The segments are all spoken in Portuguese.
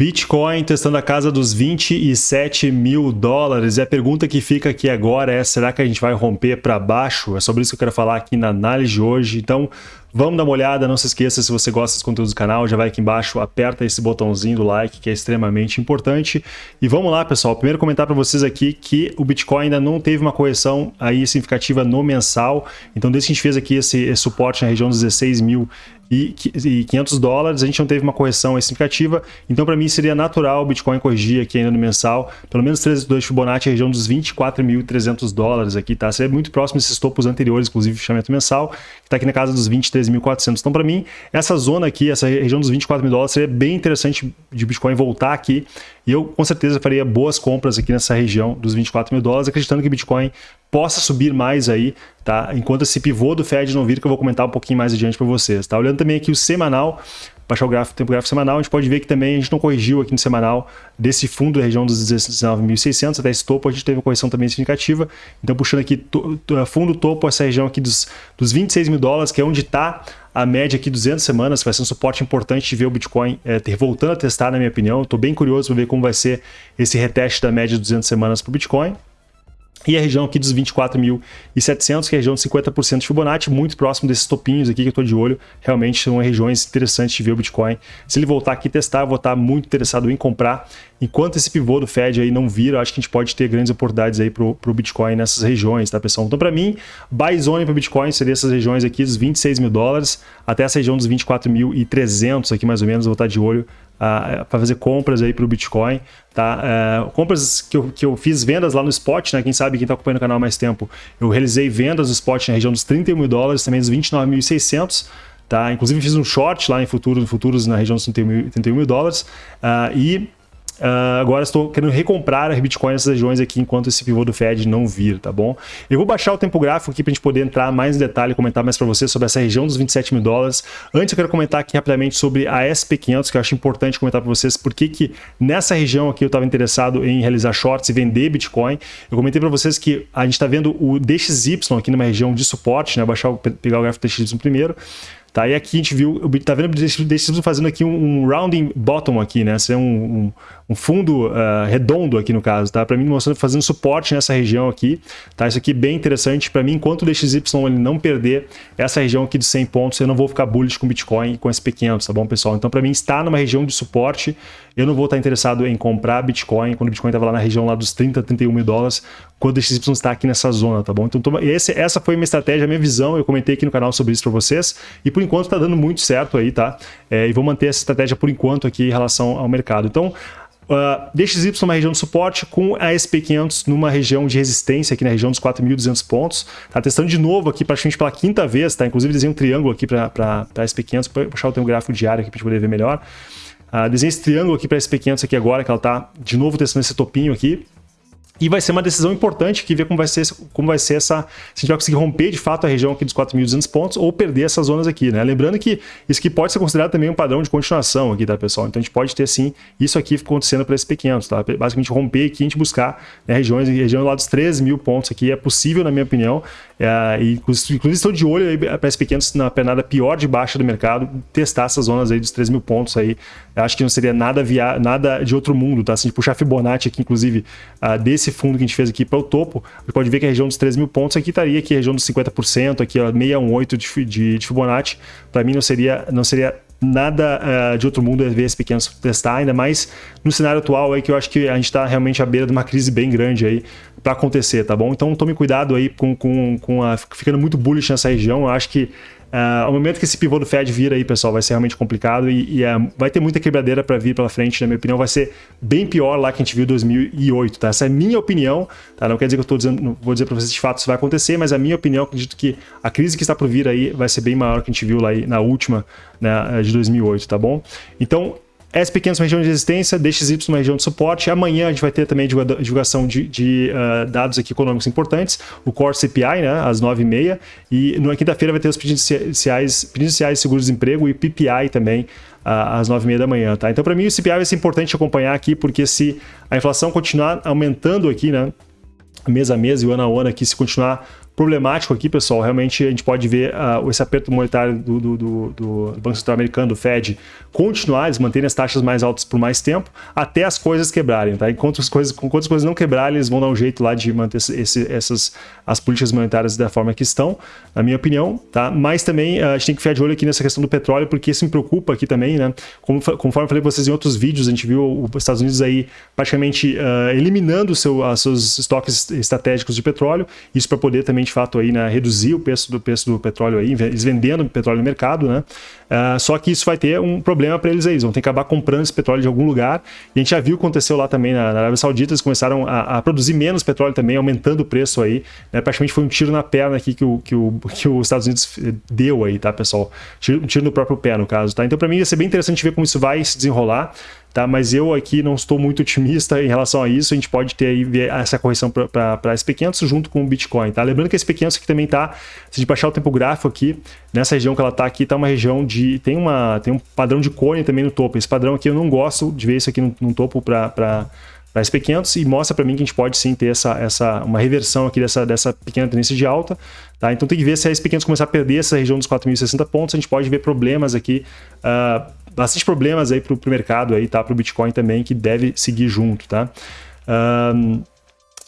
Bitcoin testando a casa dos 27 mil dólares. E a pergunta que fica aqui agora é: será que a gente vai romper para baixo? É sobre isso que eu quero falar aqui na análise de hoje. Então, vamos dar uma olhada. Não se esqueça, se você gosta dos conteúdos do canal, já vai aqui embaixo, aperta esse botãozinho do like, que é extremamente importante. E vamos lá, pessoal. Primeiro, comentar para vocês aqui que o Bitcoin ainda não teve uma correção aí significativa no mensal. Então, desde que a gente fez aqui esse, esse suporte na região dos 16 mil e 500 dólares, a gente não teve uma correção significativa, então para mim seria natural o Bitcoin corrigir aqui ainda no mensal, pelo menos 3,2 Fibonacci, região dos 24.300 dólares aqui, tá? Seria muito próximo desses topos anteriores, inclusive fechamento mensal, que está aqui na casa dos 23.400. Então para mim, essa zona aqui, essa região dos 24 mil dólares, seria bem interessante de Bitcoin voltar aqui, e eu com certeza faria boas compras aqui nessa região dos 24 mil dólares, acreditando que Bitcoin possa subir mais aí, tá? Enquanto esse pivô do Fed não vir, que eu vou comentar um pouquinho mais adiante para vocês, tá? Olhando também aqui o semanal, baixar o gráfico, tempo gráfico semanal, a gente pode ver que também a gente não corrigiu aqui no semanal desse fundo da região dos 19.600 até esse topo, a gente teve uma correção também significativa. Então, puxando aqui fundo topo, essa região aqui dos, dos 26 mil dólares, que é onde está a média aqui 200 semanas, vai ser um suporte importante de ver o Bitcoin é, ter, voltando a testar, na minha opinião. Estou bem curioso para ver como vai ser esse reteste da média de 200 semanas para o Bitcoin. E a região aqui dos 24.700, que é a região de 50% de Fibonacci, muito próximo desses topinhos aqui que eu estou de olho. Realmente são regiões interessantes de ver o Bitcoin. Se ele voltar aqui testar, eu vou estar muito interessado em comprar. Enquanto esse pivô do Fed aí não vir, eu acho que a gente pode ter grandes oportunidades aí para o Bitcoin nessas regiões, tá, pessoal? Então, para mim, buy zone para o Bitcoin seria essas regiões aqui dos 26 mil dólares até essa região dos 24.300 aqui, mais ou menos, eu vou estar de olho para fazer compras aí para o Bitcoin. Tá? Uh, compras que eu, que eu fiz vendas lá no spot, né? Quem sabe quem está acompanhando o canal há mais tempo, eu realizei vendas no spot na região dos 31 mil dólares, também dos 29.600. Tá? Inclusive fiz um short lá em futuros, futuros na região dos 31 mil, 31 mil dólares. Uh, e Uh, agora estou querendo recomprar a Bitcoin nessas regiões aqui enquanto esse pivô do Fed não vir, tá bom? Eu vou baixar o tempo gráfico aqui para a gente poder entrar mais em detalhe e comentar mais para você sobre essa região dos 27 mil dólares. Antes eu quero comentar aqui rapidamente sobre a SP500, que eu acho importante comentar para vocês porque que nessa região aqui eu estava interessado em realizar shorts e vender Bitcoin. Eu comentei para vocês que a gente está vendo o DXY aqui numa região de suporte, né? Baixar, pegar o gráfico DXY primeiro. Tá? E aqui a gente viu, tá vendo o DXY fazendo aqui um, um rounding bottom aqui, né? Isso é um, um, um fundo uh, redondo aqui no caso, tá? Para mim mostrando fazendo suporte nessa região aqui, tá? Isso aqui é bem interessante para mim, enquanto o DXY ele não perder essa região aqui de 100 pontos, eu não vou ficar bullish com Bitcoin e com SP500, tá bom, pessoal? Então para mim está numa região de suporte, eu não vou estar interessado em comprar Bitcoin quando o Bitcoin estava lá na região lá dos 30, 31 mil dólares, quando o DXY está aqui nessa zona, tá bom? Então toma, esse, essa foi a minha estratégia, a minha visão, eu comentei aqui no canal sobre isso para vocês, e por enquanto está dando muito certo aí, tá? É, e vou manter essa estratégia por enquanto aqui em relação ao mercado. Então, Uh, DXY numa região de suporte com a SP500 numa região de resistência aqui na região dos 4.200 pontos. Tá testando de novo aqui praticamente pela quinta vez, tá? Inclusive desenhei um triângulo aqui para a SP500, para puxar o teu gráfico diário aqui para gente poder ver melhor. Uh, desenhei esse triângulo aqui para a SP500 aqui agora, que ela está de novo testando esse topinho aqui. E vai ser uma decisão importante que ver como vai ser, como vai ser essa. Se a gente vai conseguir romper de fato a região aqui dos 4.200 pontos ou perder essas zonas aqui, né? Lembrando que isso aqui pode ser considerado também um padrão de continuação aqui, tá, pessoal? Então a gente pode ter sim isso aqui acontecendo para esses pequenos, tá? Basicamente romper aqui, a gente buscar né, regiões, região lá dos 3 mil pontos aqui, é possível, na minha opinião. É, e inclusive estou de olho para esses pequenos na pernada pior de baixa do mercado, testar essas zonas aí dos 3 mil pontos aí. Eu acho que não seria nada, via, nada de outro mundo, tá? Se a gente puxar Fibonacci aqui, inclusive, uh, desse esse fundo que a gente fez aqui para o topo, você pode ver que a região dos 3 mil pontos aqui estaria aqui, a região dos 50%, aqui ó, 618 de, de, de Fibonacci. Para mim não seria, não seria nada uh, de outro mundo ver esse pequeno testar, ainda mais no cenário atual aí que eu acho que a gente está realmente à beira de uma crise bem grande aí para acontecer, tá bom? Então tome cuidado aí com, com, com a, ficando muito bullish nessa região, eu acho que Uh, ao momento que esse pivô do Fed vir aí, pessoal, vai ser realmente complicado e, e uh, vai ter muita quebradeira para vir pela frente, na minha opinião, vai ser bem pior lá que a gente viu em 2008, tá? Essa é a minha opinião, tá? Não quer dizer que eu estou dizendo, não vou dizer para vocês de fato se vai acontecer, mas a minha opinião, acredito que a crise que está por vir aí vai ser bem maior que a gente viu lá na última, né, de 2008, tá bom? Então, SP500 uma região de resistência, DXY uma região de suporte. Amanhã a gente vai ter também divulgação de, de uh, dados aqui econômicos importantes, o Core CPI, né, às 9h30, e na quinta-feira vai ter os pedidos iniciais de seguro-desemprego e PPI também, uh, às 9h30 da manhã. Tá? Então, para mim, o CPI vai ser importante acompanhar aqui, porque se a inflação continuar aumentando aqui, né, mês a mês e ano a ano aqui, se continuar problemático aqui, pessoal, realmente a gente pode ver uh, esse aperto monetário do, do, do, do, Banco Central Americano, do Fed, continuar, eles manterem as taxas mais altas por mais tempo, até as coisas quebrarem, tá? Enquanto as coisas, enquanto as coisas não quebrarem, eles vão dar um jeito lá de manter esse, essas, as políticas monetárias da forma que estão, na minha opinião, tá? Mas também uh, a gente tem que ficar de olho aqui nessa questão do petróleo, porque isso me preocupa aqui também, né? Como, conforme eu falei para vocês em outros vídeos, a gente viu os Estados Unidos aí praticamente uh, eliminando seu, os seus estoques estratégicos de petróleo, isso para poder também de fato aí, né, reduzir o preço do preço do petróleo aí, eles vendendo petróleo no mercado, né? Uh, só que isso vai ter um problema para eles aí, eles vão ter que acabar comprando esse petróleo de algum lugar. E a gente já viu o que aconteceu lá também na, Arábia Saudita, eles começaram a, a, produzir menos petróleo também, aumentando o preço aí. Né? Praticamente foi um tiro na perna aqui que, o, que, o, que os Estados Unidos deu aí, tá, pessoal? Um tiro no próprio pé, no caso, tá? Então, para mim, vai ser bem interessante ver como isso vai se desenrolar tá? Mas eu aqui não estou muito otimista em relação a isso. A gente pode ter aí essa correção para SP500 junto com o Bitcoin, tá? Lembrando que a SP500 aqui também tá, se a gente baixar o tempo gráfico aqui, nessa região que ela tá aqui, tá uma região de tem uma tem um padrão de cone também no topo. Esse padrão aqui eu não gosto de ver isso aqui no, no topo para para SP500 e mostra para mim que a gente pode sim ter essa, essa, uma reversão aqui dessa, dessa pequena tendência de alta. Tá? Então tem que ver se a SP500 começar a perder essa região dos 4.060 pontos, a gente pode ver problemas aqui uh, bastante problemas aí para o mercado aí, tá? Para o Bitcoin também, que deve seguir junto, tá? Um,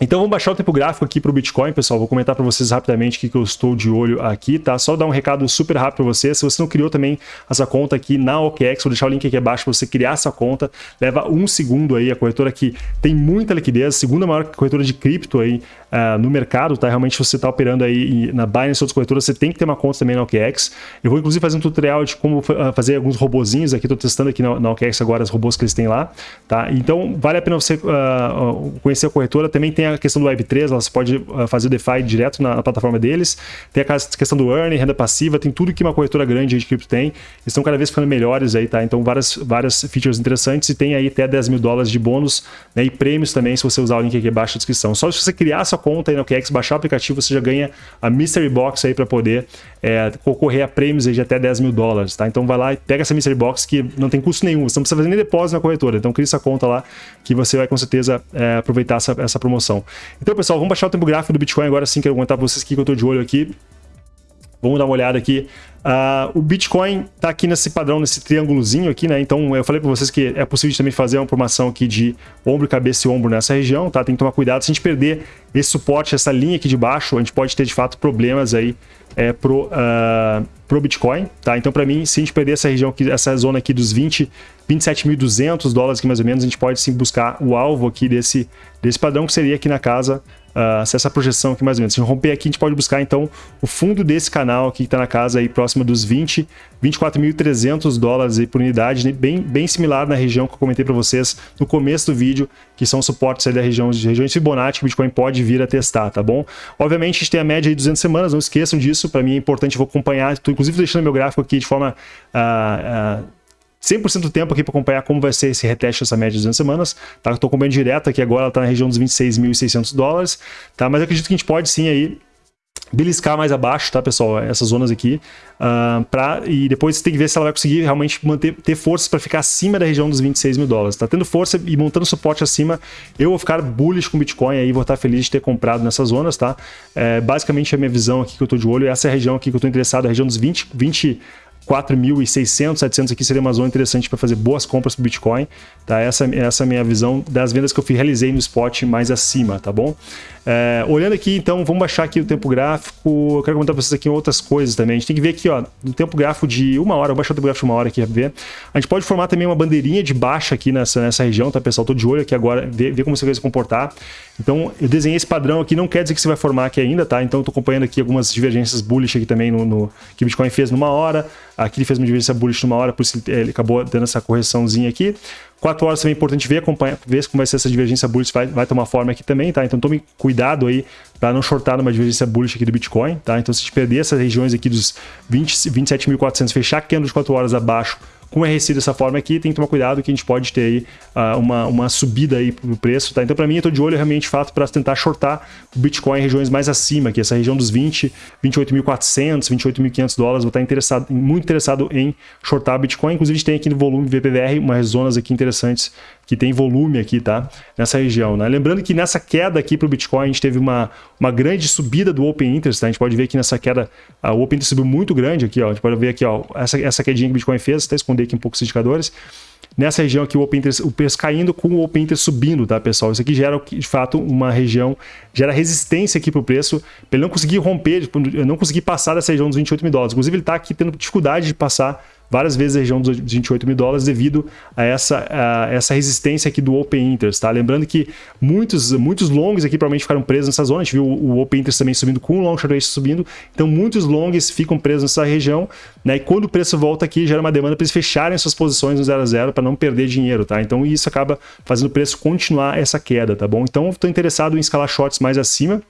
então vamos baixar o tempo gráfico aqui para o Bitcoin, pessoal. Vou comentar para vocês rapidamente o que, que eu estou de olho aqui, tá? Só dar um recado super rápido para você. Se você não criou também essa conta aqui na OKEx, vou deixar o link aqui abaixo para você criar essa conta. Leva um segundo aí. A corretora aqui tem muita liquidez, segunda maior corretora de cripto aí uh, no mercado, tá? Realmente você está operando aí na Binance ou outras corretoras, você tem que ter uma conta também na OKEx. Eu vou inclusive fazer um tutorial de como uh, fazer alguns robozinhos aqui. Estou testando aqui na, na OKEx agora os robôs que eles têm lá, tá? Então vale a pena você uh, conhecer a corretora. Também tem a questão do Web3, você pode fazer o DeFi direto na, na, plataforma deles. Tem a questão do earning, renda passiva, tem tudo que uma corretora grande de cripto tem. Estão cada vez ficando melhores aí, tá? Então várias, várias features interessantes e tem aí até 10 mil dólares de bônus né? e prêmios também se você usar o link aqui abaixo na descrição. Só se você criar sua conta aí no OKEx, baixar o aplicativo, você já ganha a Mystery Box aí para poder é, concorrer a prêmios aí de até 10 mil dólares, tá? Então vai lá e pega essa Mystery Box que não tem custo nenhum, você não precisa fazer nem depósito na corretora, então cria essa conta lá que você vai com certeza é, aproveitar essa, essa promoção. Então pessoal, vamos baixar o tempo gráfico do Bitcoin agora sim, quero contar para vocês que eu estou de olho aqui. Vamos dar uma olhada aqui. Uh, o Bitcoin está aqui nesse padrão, nesse triângulozinho aqui, né? Então eu falei para vocês que é possível também fazer uma formação aqui de ombro, cabeça e ombro nessa região, tá? Tem que tomar cuidado. Se a gente perder esse suporte, essa linha aqui de baixo, a gente pode ter de fato problemas aí é, pro, uh, pro Bitcoin, tá? Então para mim, se a gente perder essa região aqui, essa zona aqui dos 20, 27.200 dólares aqui mais ou menos, a gente pode sim buscar o alvo aqui desse, desse padrão que seria aqui na casa uh, se essa projeção aqui mais ou menos. Se romper aqui, a gente pode buscar então o fundo desse canal aqui que está na casa aí próxima dos 20, 24.300 dólares aí por unidade, né? bem, bem similar na região que eu comentei para vocês no começo do vídeo, que são suportes aí da região de regiões Fibonacci que o Bitcoin pode vir a testar, tá bom? Obviamente a gente tem a média de 200 semanas, não esqueçam disso, para mim é importante, eu vou acompanhar, estou inclusive deixando meu gráfico aqui de forma uh, uh, 100% do tempo aqui para acompanhar como vai ser esse reteste essa média de 200 semanas. Tá? Estou acompanhando direto aqui agora, ela está na região dos 26.600 dólares. Tá? Mas eu acredito que a gente pode sim aí beliscar mais abaixo, tá, pessoal? Essas zonas aqui. Uh, pra, e depois você tem que ver se ela vai conseguir realmente manter, ter forças para ficar acima da região dos 26 mil dólares. Tá tendo força e montando suporte acima, eu vou ficar bullish com Bitcoin aí, vou estar feliz de ter comprado nessas zonas, tá? É, basicamente a minha visão aqui que eu estou de olho, essa é a região aqui que eu estou interessado, a região dos 20, 20 4.600, 700 aqui seria uma zona interessante para fazer boas compras para Bitcoin, tá? Essa, essa é a minha visão das vendas que eu realizei no spot mais acima, tá bom? É, olhando aqui, então, vamos baixar aqui o tempo gráfico. Eu quero comentar para vocês aqui outras coisas também. A gente tem que ver aqui, ó, no tempo gráfico de uma hora, vou baixar o tempo gráfico de uma hora aqui para ver. A gente pode formar também uma bandeirinha de baixa aqui nessa, nessa região, tá, pessoal? Tô de olho aqui agora, ver, ver como você vai se comportar. Então, eu desenhei esse padrão aqui, não quer dizer que você vai formar aqui ainda, tá? Então, eu tô acompanhando aqui algumas divergências bullish aqui também no, no que o Bitcoin fez numa hora. Aqui ele fez uma divergência bullish numa hora, por isso ele, acabou dando essa correçãozinha aqui. 4 horas também é importante ver, acompanhar, ver como vai ser essa divergência bullish, vai, vai tomar forma aqui também, tá? Então tome cuidado aí para não shortar numa divergência bullish aqui do Bitcoin, tá? Então se perder essas regiões aqui dos 27.400, fechar candle de 4 horas abaixo, com RSI dessa forma aqui, tem que tomar cuidado que a gente pode ter aí uh, uma, uma subida aí pro preço, tá? Então, para mim, eu tô de olho realmente, de fato, para tentar shortar o Bitcoin em regiões mais acima, que essa região dos 20, 28.400, 28.500 dólares, vou estar interessado, muito interessado em shortar Bitcoin. Inclusive, a gente tem aqui no volume VPVR umas zonas aqui interessantes que tem volume aqui, tá? Nessa região, né? Lembrando que nessa queda aqui para o Bitcoin, a gente teve uma, uma grande subida do Open Interest, tá? A gente pode ver que nessa queda, a, o Open Interest subiu muito grande aqui, ó. A gente pode ver aqui, ó, essa, essa quedinha que o Bitcoin fez, até esconder aqui um pouco os indicadores. Nessa região aqui, o Open Interest, o preço caindo com o Open Interest subindo, tá, pessoal? Isso aqui gera, de fato, uma região, gera resistência aqui para o preço, para ele não conseguir romper, não conseguir passar dessa região dos 28 mil dólares. Inclusive, ele está aqui tendo dificuldade de passar várias vezes a região dos 28 mil dólares devido a essa, a essa resistência aqui do Open Interest, tá? Lembrando que muitos, muitos longs aqui provavelmente ficaram presos nessa zona, a gente viu o Open Interest também subindo com o Long Short Ratio subindo, então muitos longs ficam presos nessa região, né? E quando o preço volta aqui, gera uma demanda para eles fecharem suas posições no 0 a 0 para não perder dinheiro, tá? Então isso acaba fazendo o preço continuar essa queda, tá bom? Então estou interessado em escalar shorts mais acima,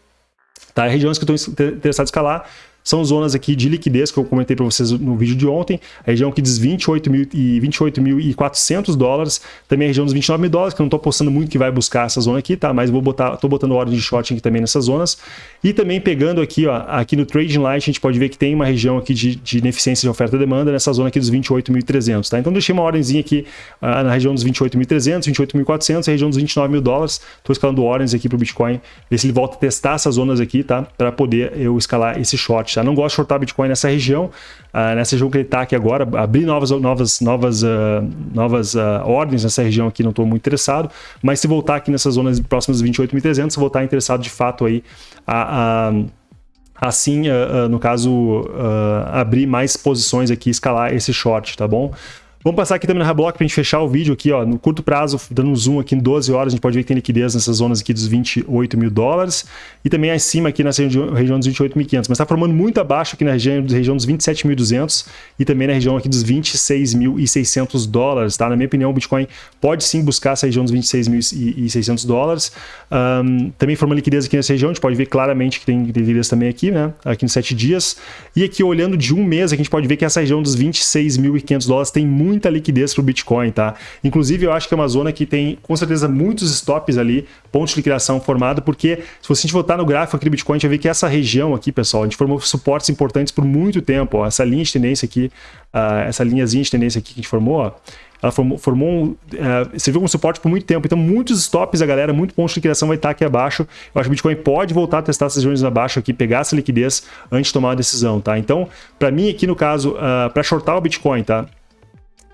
tá? Regiões que estou interessado em escalar, são zonas aqui de liquidez que eu comentei para vocês no vídeo de ontem, a região que diz 28.400 dólares, também a região dos 29 mil dólares, que eu não estou postando muito que vai buscar essa zona aqui, tá? Mas vou botar, estou botando ordem de short aqui também nessas zonas. E também pegando aqui, ó, aqui no Trading Light, a gente pode ver que tem uma região aqui de, de ineficiência de oferta e demanda nessa zona aqui dos 28.300, tá? Então deixei uma ordemzinha aqui uh, na região dos 28.300, 28.400, a região dos 29 mil dólares. Estou escalando ordens aqui para o Bitcoin, ver se ele volta a testar essas zonas aqui, tá? Para poder eu escalar esse short, tá? Não gosto de shortar Bitcoin nessa região, uh, nessa região que ele está aqui agora, abrir novas, novas, novas, uh, novas uh, ordens nessa região aqui, não estou muito interessado, mas se voltar aqui nessas zonas próximas de 28.300, vou estar interessado de fato aí a, a assim, no caso, abrir mais posições aqui, escalar esse short, tá bom? Vamos passar aqui também na Reblock para a gente fechar o vídeo aqui, ó, no curto prazo, dando um zoom aqui em 12 horas, a gente pode ver que tem liquidez nessas zonas aqui dos 28 mil dólares e também acima aqui nessa região dos 28.500, mas está formando muito abaixo aqui na região, região dos 27.200 e também na região aqui dos 26.600 dólares, tá? Na minha opinião, o Bitcoin pode sim buscar essa região dos 26.600 dólares. Um, também formando liquidez aqui nessa região, a gente pode ver claramente que tem liquidez também aqui, né? Aqui nos 7 dias. E aqui olhando de um mês, a gente pode ver que essa região dos 26.500 dólares tem muito muita liquidez para o Bitcoin, tá? Inclusive, eu acho que é uma zona que tem, com certeza, muitos stops ali, pontos de liquidação formado, porque se você voltar no gráfico aqui do Bitcoin, a gente vai ver que essa região aqui, pessoal, a gente formou suportes importantes por muito tempo, ó, essa linha de tendência aqui, uh, essa linhazinha de tendência aqui que a gente formou, ó, ela formou, formou um, uh, serviu como suporte por muito tempo. Então, muitos stops, a galera, muito ponto de liquidação vai estar aqui abaixo. Eu acho que o Bitcoin pode voltar a testar essas regiões abaixo aqui, pegar essa liquidez antes de tomar uma decisão, tá? Então, para mim aqui no caso, uh, para shortar o Bitcoin, tá?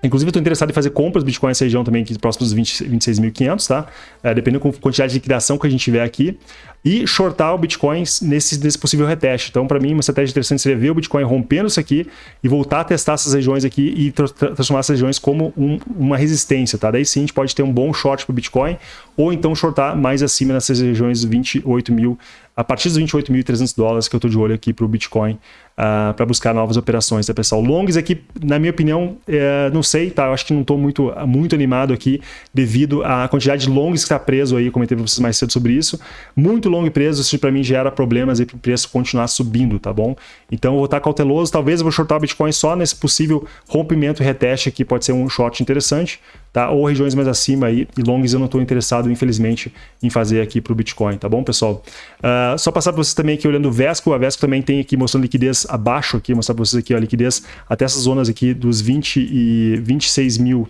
Inclusive, eu estou interessado em fazer compras de Bitcoin nessa região também, aqui próximos dos 26.500, tá? É, dependendo da quantidade de liquidação que a gente tiver aqui. E shortar o Bitcoin nesse, nesse possível reteste. Então, para mim, uma estratégia interessante seria ver o Bitcoin rompendo isso aqui e voltar a testar essas regiões aqui e tra transformar essas regiões como um, uma resistência, tá? Daí sim, a gente pode ter um bom short para o Bitcoin ou então shortar mais acima nessas regiões 28 mil a partir dos 28.300 dólares que eu estou de olho aqui para o Bitcoin uh, ah, para buscar novas operações, tá pessoal? Longs aqui, na minha opinião, é, não sei, tá? Eu acho que não estou muito, muito animado aqui devido à quantidade de longs que está preso aí, comentei para vocês mais cedo sobre isso. Muito long preso, isso para mim gera problemas aí para o preço continuar subindo, tá bom? Então eu vou estar cauteloso, talvez eu vou shortar o Bitcoin só nesse possível rompimento e reteste aqui, pode ser um short interessante, tá? Ou regiões mais acima aí, e longs eu não estou interessado, infelizmente, em fazer aqui para o Bitcoin, tá bom, pessoal? Uh, só passar para vocês também aqui olhando o Vesco, a Vesco também tem aqui mostrando liquidez abaixo aqui, mostrar para vocês aqui a liquidez até essas zonas aqui dos 20 e 26 mil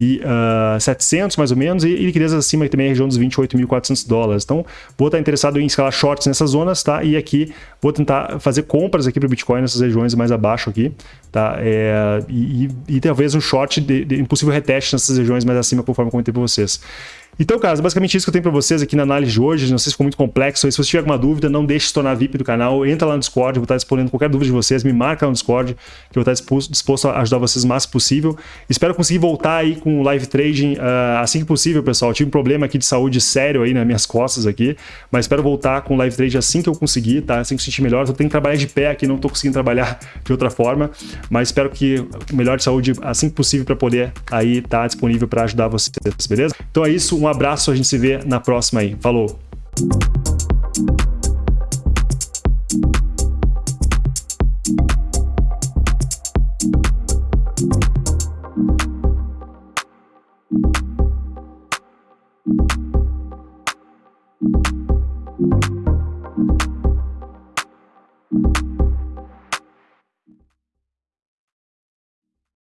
e uh, 700 mais ou menos, e, e liquidez acima também a região dos 28.400 dólares. Então, vou estar interessado em escalar shorts nessas zonas, tá? E aqui vou tentar fazer compras aqui para o Bitcoin nessas regiões mais abaixo aqui, tá? É, e, e, e, talvez um short de, de impossível reteste nessas regiões mais acima, conforme eu comentei para vocês. Então, cara, basicamente isso que eu tenho para vocês aqui na análise de hoje. Não sei se ficou muito complexo. Se você tiver alguma dúvida, não deixe de se tornar VIP do canal. Entra lá no Discord, vou estar respondendo qualquer dúvida de vocês. Me marca no Discord, que eu vou estar disposto a ajudar vocês o máximo possível. Espero conseguir voltar aí com o live trading uh, assim que possível, pessoal. Eu tive um problema aqui de saúde sério aí nas minhas costas aqui, mas espero voltar com o live trading assim que eu conseguir, tá? Assim que eu sentir melhor. Eu tenho que trabalhar de pé aqui, não estou conseguindo trabalhar de outra forma, mas espero que melhor de saúde assim que possível para poder aí estar tá disponível para ajudar vocês, beleza? Então é isso, um abraço, a gente se vê na próxima aí. Falou!